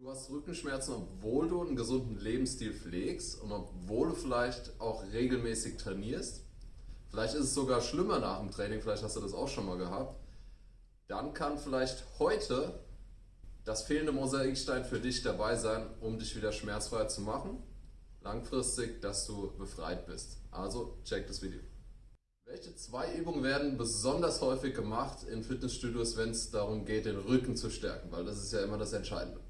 Du hast Rückenschmerzen, obwohl du einen gesunden Lebensstil pflegst und obwohl du vielleicht auch regelmäßig trainierst. Vielleicht ist es sogar schlimmer nach dem Training, vielleicht hast du das auch schon mal gehabt. Dann kann vielleicht heute das fehlende Mosaikstein für dich dabei sein, um dich wieder schmerzfrei zu machen. Langfristig, dass du befreit bist. Also check das Video. Welche zwei Übungen werden besonders häufig gemacht in Fitnessstudios, wenn es darum geht, den Rücken zu stärken? Weil das ist ja immer das Entscheidende.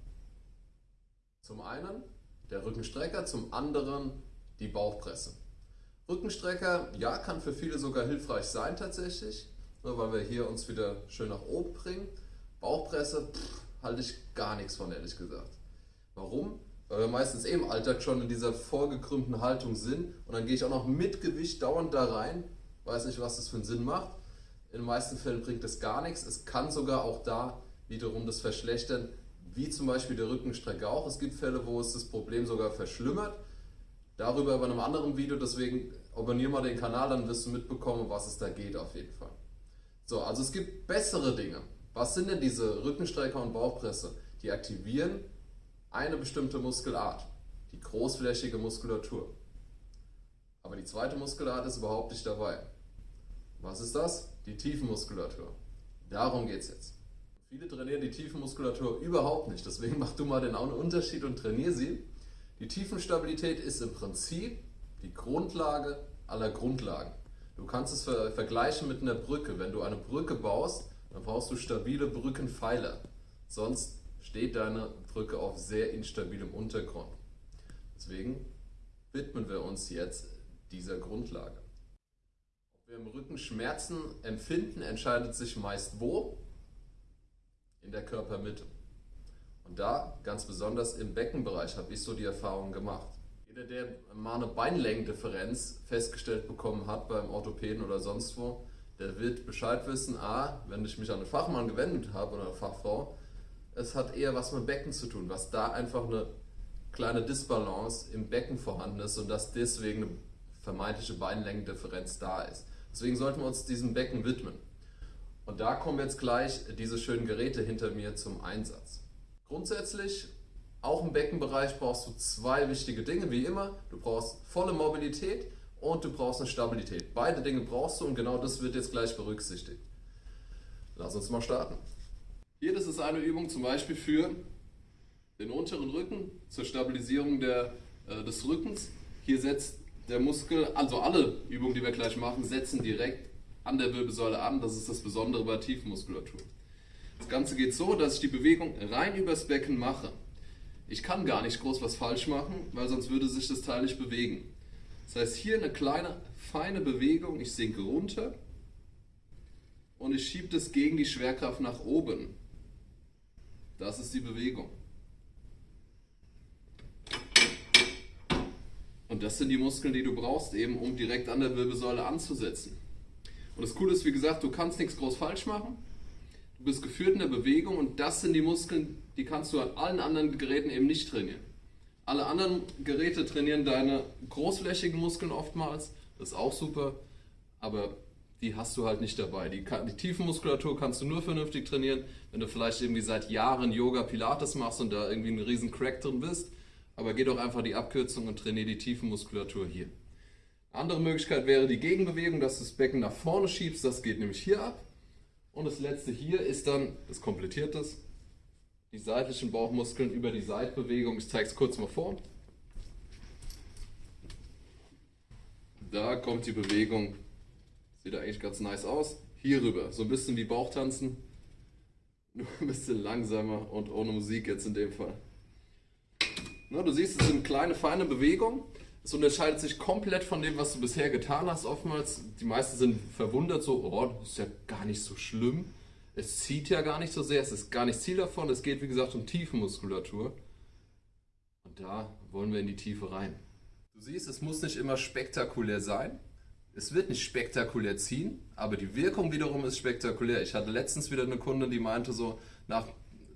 Zum einen der Rückenstrecker, zum anderen die Bauchpresse. Rückenstrecker, ja, kann für viele sogar hilfreich sein tatsächlich, nur weil wir hier uns wieder schön nach oben bringen. Bauchpresse, pff, halte ich gar nichts von, ehrlich gesagt. Warum? Weil wir meistens eh im Alltag schon in dieser vorgekrümmten Haltung sind und dann gehe ich auch noch mit Gewicht dauernd da rein. Weiß nicht, was das für einen Sinn macht. In den meisten Fällen bringt das gar nichts. Es kann sogar auch da wiederum das verschlechtern, wie zum Beispiel der Rückenstrecke auch. Es gibt Fälle, wo es das Problem sogar verschlimmert. Darüber bei einem anderen Video, deswegen abonniere mal den Kanal, dann wirst du mitbekommen, was es da geht auf jeden Fall. So, also es gibt bessere Dinge. Was sind denn diese Rückenstrecker und Bauchpresse? Die aktivieren eine bestimmte Muskelart, die großflächige Muskulatur. Aber die zweite Muskelart ist überhaupt nicht dabei. Was ist das? Die Tiefenmuskulatur. Darum geht es jetzt. Viele trainieren die Tiefenmuskulatur überhaupt nicht, deswegen mach du mal den Unterschied und trainier sie. Die Tiefenstabilität ist im Prinzip die Grundlage aller Grundlagen. Du kannst es ver vergleichen mit einer Brücke. Wenn du eine Brücke baust, dann brauchst du stabile Brückenpfeiler. Sonst steht deine Brücke auf sehr instabilem Untergrund. Deswegen widmen wir uns jetzt dieser Grundlage. Ob wir im Rücken Schmerzen empfinden, entscheidet sich meist wo? Der Körpermitte. Und da, ganz besonders im Beckenbereich, habe ich so die Erfahrung gemacht. Jeder, der mal eine Beinlängendifferenz festgestellt bekommen hat beim Orthopäden oder sonst wo, der wird Bescheid wissen, a, wenn ich mich an einen Fachmann gewendet habe oder eine Fachfrau, es hat eher was mit Becken zu tun, was da einfach eine kleine Disbalance im Becken vorhanden ist und dass deswegen eine vermeintliche Beinlängendifferenz da ist. Deswegen sollten wir uns diesem Becken widmen. Und da kommen jetzt gleich diese schönen Geräte hinter mir zum Einsatz. Grundsätzlich, auch im Beckenbereich brauchst du zwei wichtige Dinge, wie immer. Du brauchst volle Mobilität und du brauchst eine Stabilität. Beide Dinge brauchst du und genau das wird jetzt gleich berücksichtigt. Lass uns mal starten. Hier, das ist eine Übung zum Beispiel für den unteren Rücken, zur Stabilisierung der, äh, des Rückens. Hier setzt der Muskel, also alle Übungen, die wir gleich machen, setzen direkt an der Wirbelsäule an. Das ist das Besondere bei Tiefenmuskulatur. Das Ganze geht so, dass ich die Bewegung rein übers Becken mache. Ich kann gar nicht groß was falsch machen, weil sonst würde sich das Teil nicht bewegen. Das heißt, hier eine kleine, feine Bewegung. Ich sinke runter und ich schiebe das gegen die Schwerkraft nach oben. Das ist die Bewegung. Und das sind die Muskeln, die du brauchst, eben um direkt an der Wirbelsäule anzusetzen. Und das Coole ist, wie gesagt, du kannst nichts groß falsch machen. Du bist geführt in der Bewegung und das sind die Muskeln, die kannst du an allen anderen Geräten eben nicht trainieren. Alle anderen Geräte trainieren deine großflächigen Muskeln oftmals, das ist auch super, aber die hast du halt nicht dabei. Die, die Tiefenmuskulatur kannst du nur vernünftig trainieren, wenn du vielleicht irgendwie seit Jahren Yoga, Pilates machst und da irgendwie einen riesen Crack drin bist. Aber geh doch einfach die Abkürzung und trainiere die Tiefenmuskulatur hier. Andere Möglichkeit wäre die Gegenbewegung, dass du das Becken nach vorne schiebst. Das geht nämlich hier ab. Und das letzte hier ist dann, das komplettiert das, die seitlichen Bauchmuskeln über die Seitbewegung. Ich zeige es kurz mal vor. Da kommt die Bewegung, sieht eigentlich ganz nice aus. Hier rüber, so ein bisschen wie Bauchtanzen, nur ein bisschen langsamer und ohne Musik jetzt in dem Fall. Na, du siehst, es sind kleine, feine Bewegungen. Es unterscheidet sich komplett von dem, was du bisher getan hast. Oftmals, die meisten sind verwundert, so, oh, das ist ja gar nicht so schlimm. Es zieht ja gar nicht so sehr, es ist gar nicht Ziel davon. Es geht, wie gesagt, um Tiefenmuskulatur. Und da wollen wir in die Tiefe rein. Du siehst, es muss nicht immer spektakulär sein. Es wird nicht spektakulär ziehen, aber die Wirkung wiederum ist spektakulär. Ich hatte letztens wieder eine Kundin, die meinte so, nach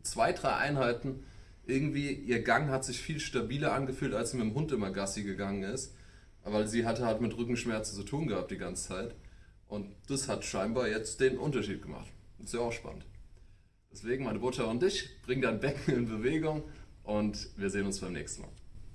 zwei, drei Einheiten irgendwie ihr Gang hat sich viel stabiler angefühlt, als sie mit dem Hund immer Gassi gegangen ist. Weil sie hatte halt mit Rückenschmerzen zu tun gehabt die ganze Zeit. Und das hat scheinbar jetzt den Unterschied gemacht. ist ja auch spannend. Deswegen meine Botschaft an dich, bring dein Becken in Bewegung und wir sehen uns beim nächsten Mal.